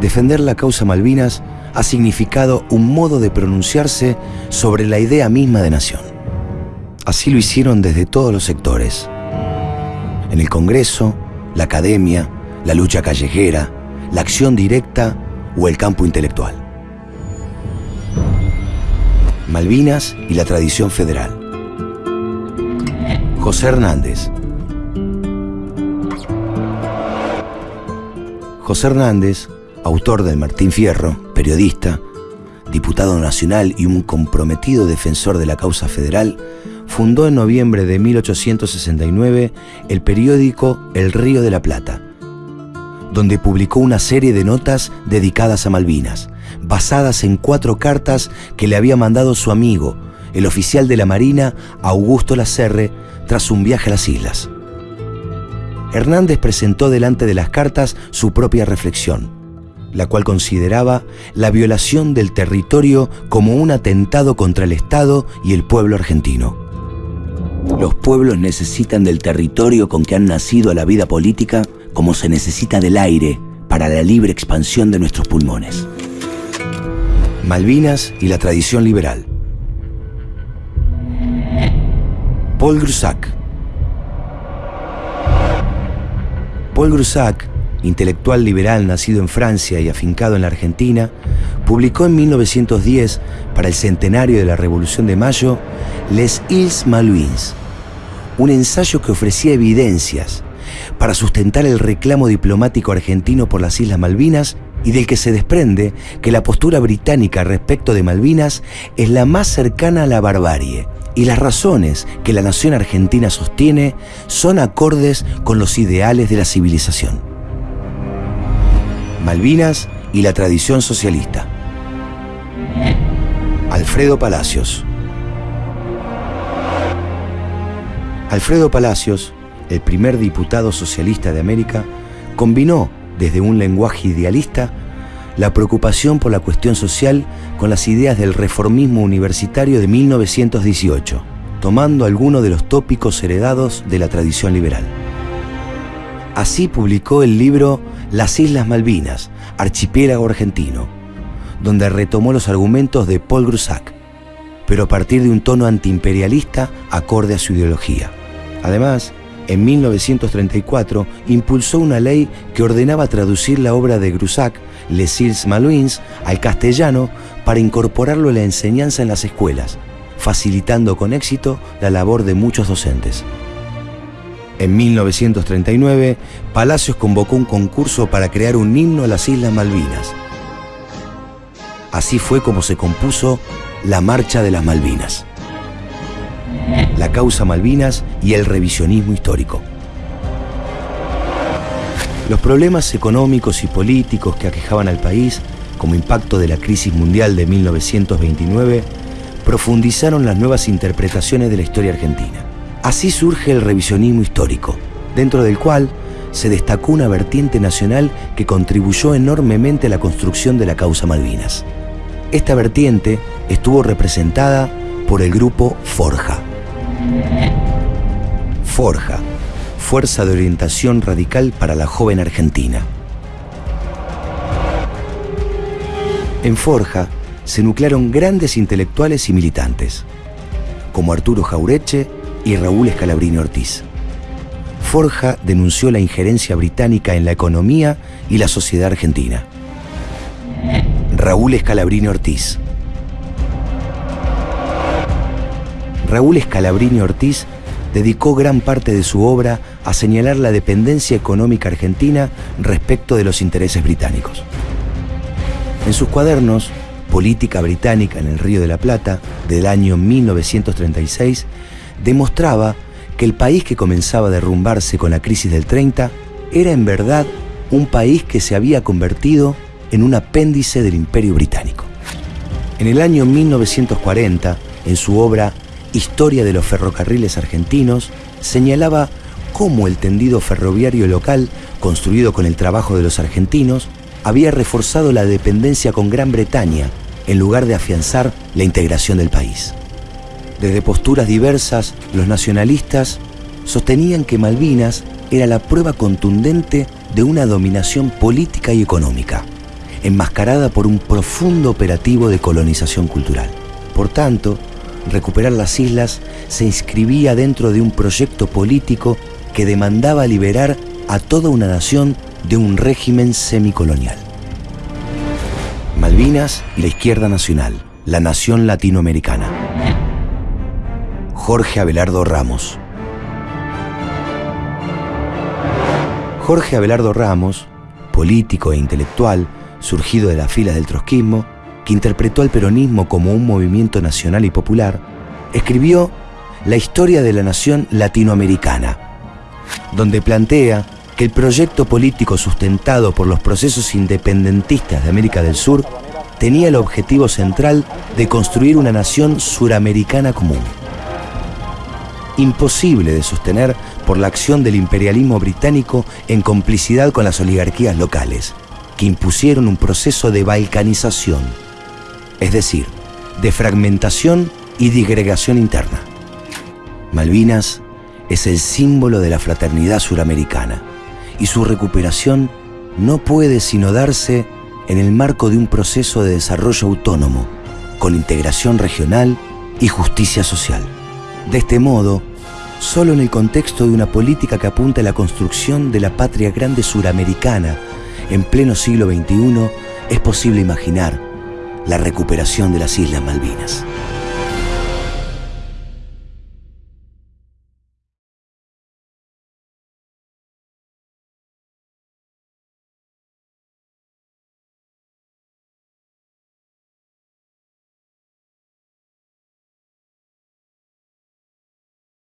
Defender la causa Malvinas ha significado un modo de pronunciarse sobre la idea misma de nación. Así lo hicieron desde todos los sectores. En el Congreso, la academia, la lucha callejera, la acción directa o el campo intelectual. Malvinas y la tradición federal. José Hernández. José Hernández, autor del Martín Fierro, periodista, diputado nacional y un comprometido defensor de la causa federal, fundó en noviembre de 1869 el periódico El Río de la Plata, donde publicó una serie de notas dedicadas a Malvinas, basadas en cuatro cartas que le había mandado su amigo, el oficial de la Marina Augusto Lacerre, tras un viaje a las islas. Hernández presentó delante de las cartas su propia reflexión, la cual consideraba la violación del territorio como un atentado contra el Estado y el pueblo argentino. Los pueblos necesitan del territorio con que han nacido a la vida política como se necesita del aire para la libre expansión de nuestros pulmones. Malvinas y la tradición liberal. Paul Grusac. Paul Grusac, intelectual liberal nacido en Francia y afincado en la Argentina, publicó en 1910, para el centenario de la Revolución de Mayo, Les Îles Malouines, un ensayo que ofrecía evidencias para sustentar el reclamo diplomático argentino por las Islas Malvinas y del que se desprende que la postura británica respecto de Malvinas es la más cercana a la barbarie y las razones que la nación argentina sostiene son acordes con los ideales de la civilización. Malvinas y la tradición socialista. Alfredo Palacios. Alfredo Palacios el primer diputado socialista de América, combinó desde un lenguaje idealista la preocupación por la cuestión social con las ideas del reformismo universitario de 1918, tomando algunos de los tópicos heredados de la tradición liberal. Así publicó el libro Las Islas Malvinas, Archipiélago Argentino, donde retomó los argumentos de Paul Grusac, pero a partir de un tono antiimperialista acorde a su ideología. Además, en 1934 impulsó una ley que ordenaba traducir la obra de Grusac, Les Îles Malouines, al castellano para incorporarlo a la enseñanza en las escuelas, facilitando con éxito la labor de muchos docentes. En 1939, Palacios convocó un concurso para crear un himno a las Islas Malvinas. Así fue como se compuso la Marcha de las Malvinas la causa Malvinas y el revisionismo histórico. Los problemas económicos y políticos que aquejaban al país, como impacto de la crisis mundial de 1929, profundizaron las nuevas interpretaciones de la historia argentina. Así surge el revisionismo histórico, dentro del cual se destacó una vertiente nacional que contribuyó enormemente a la construcción de la causa Malvinas. Esta vertiente estuvo representada por el grupo Forja. Forja, Fuerza de Orientación Radical para la Joven Argentina. En Forja se nuclearon grandes intelectuales y militantes, como Arturo Jaureche y Raúl Escalabrini Ortiz. Forja denunció la injerencia británica en la economía y la sociedad argentina. Raúl Escalabrini Ortiz, Raúl Escalabrini Ortiz dedicó gran parte de su obra a señalar la dependencia económica argentina respecto de los intereses británicos. En sus cuadernos, Política Británica en el Río de la Plata, del año 1936, demostraba que el país que comenzaba a derrumbarse con la crisis del 30 era en verdad un país que se había convertido en un apéndice del imperio británico. En el año 1940, en su obra Historia de los ferrocarriles argentinos, señalaba cómo el tendido ferroviario local, construido con el trabajo de los argentinos, había reforzado la dependencia con Gran Bretaña en lugar de afianzar la integración del país. Desde posturas diversas, los nacionalistas sostenían que Malvinas era la prueba contundente de una dominación política y económica, enmascarada por un profundo operativo de colonización cultural. Por tanto, recuperar las islas se inscribía dentro de un proyecto político que demandaba liberar a toda una nación de un régimen semicolonial. Malvinas y la izquierda nacional, la nación latinoamericana. Jorge Abelardo Ramos. Jorge Abelardo Ramos, político e intelectual, surgido de las filas del trotskismo, que interpretó al peronismo como un movimiento nacional y popular, escribió La historia de la nación latinoamericana, donde plantea que el proyecto político sustentado por los procesos independentistas de América del Sur tenía el objetivo central de construir una nación suramericana común. Imposible de sostener por la acción del imperialismo británico en complicidad con las oligarquías locales, que impusieron un proceso de balcanización es decir, de fragmentación y disgregación interna. Malvinas es el símbolo de la fraternidad suramericana y su recuperación no puede sino darse en el marco de un proceso de desarrollo autónomo, con integración regional y justicia social. De este modo, solo en el contexto de una política que apunta a la construcción de la patria grande suramericana en pleno siglo XXI, es posible imaginar la recuperación de las Islas Malvinas.